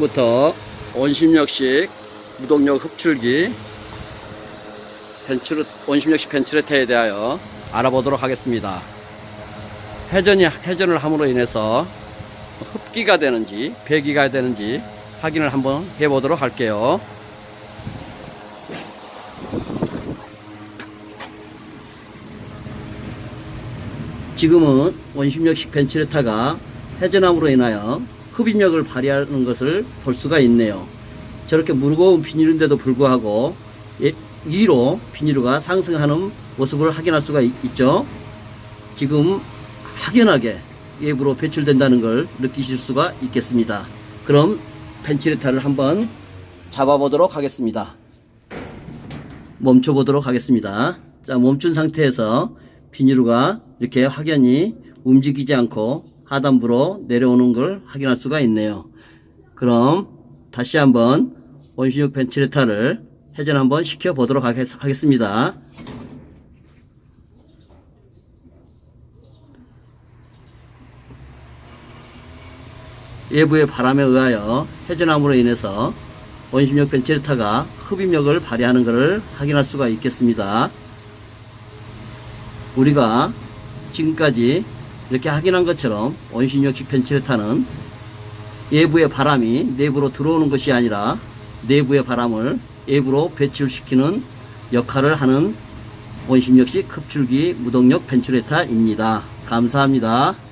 부터 온심력식 무동력 흡출기 벤츄르, 온심력식 벤츄레타에 대하여 알아보도록 하겠습니다. 회전이 회전을 함으로 인해서 흡기가 되는지 배기가 되는지 확인을 한번 해보도록 할게요. 지금은 원심력식 벤츄레타가 회전함으로 인하여 흡입력을 발휘하는 것을 볼 수가 있네요. 저렇게 무거운 비닐인데도 불구하고 예, 위로 비닐가 상승하는 모습을 확인할 수가 있, 있죠. 지금 확연하게 외부로 배출된다는 걸 느끼실 수가 있겠습니다. 그럼 벤치레타를 한번 잡아보도록 하겠습니다. 멈춰보도록 하겠습니다. 자, 멈춘 상태에서 비닐루가 이렇게 확연히 움직이지 않고 하단부로 내려오는 걸 확인할 수가 있네요. 그럼 다시 한번 원심력 벤치레타를 회전 한번 시켜 보도록 하겠습니다. 외부의 바람에 의하여 회전함으로 인해서 원심력 벤치레타가 흡입력을 발휘하는 것을 확인할 수가 있겠습니다. 우리가 지금까지 이렇게 확인한 것처럼 원심력식 벤치레타는 외부의 바람이 내부로 들어오는 것이 아니라 내부의 바람을 외부로 배출시키는 역할을 하는 원심력식 흡출기 무동력 벤츄레타입니다. 감사합니다.